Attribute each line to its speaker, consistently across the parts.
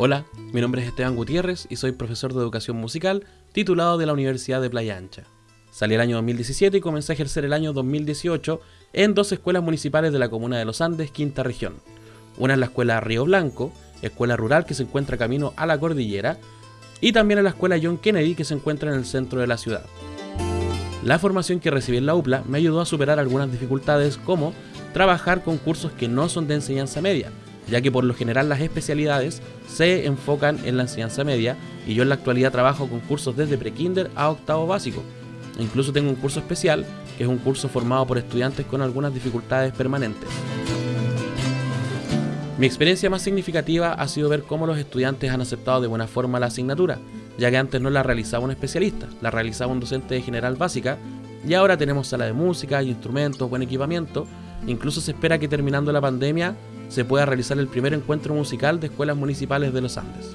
Speaker 1: Hola, mi nombre es Esteban Gutiérrez y soy profesor de educación musical titulado de la Universidad de Playa Ancha. Salí el año 2017 y comencé a ejercer el año 2018 en dos escuelas municipales de la comuna de Los Andes, quinta región. Una es la escuela Río Blanco, escuela rural que se encuentra camino a la cordillera, y también en la escuela John Kennedy que se encuentra en el centro de la ciudad. La formación que recibí en la UPLA me ayudó a superar algunas dificultades como trabajar con cursos que no son de enseñanza media, ya que por lo general las especialidades se enfocan en la enseñanza media y yo en la actualidad trabajo con cursos desde prekinder a octavo básico. incluso tengo un curso especial, que es un curso formado por estudiantes con algunas dificultades permanentes. Mi experiencia más significativa ha sido ver cómo los estudiantes han aceptado de buena forma la asignatura, ya que antes no la realizaba un especialista, la realizaba un docente de general básica, y ahora tenemos sala de música, instrumentos, buen equipamiento, incluso se espera que terminando la pandemia se pueda realizar el primer encuentro musical de escuelas municipales de los Andes.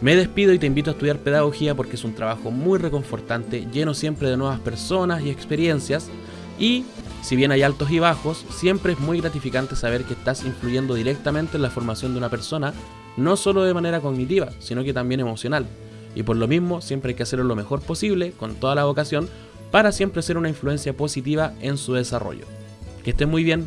Speaker 1: Me despido y te invito a estudiar pedagogía porque es un trabajo muy reconfortante, lleno siempre de nuevas personas y experiencias y si bien hay altos y bajos, siempre es muy gratificante saber que estás influyendo directamente en la formación de una persona, no solo de manera cognitiva, sino que también emocional. Y por lo mismo, siempre hay que hacerlo lo mejor posible, con toda la vocación, para siempre ser una influencia positiva en su desarrollo. Que estés muy bien,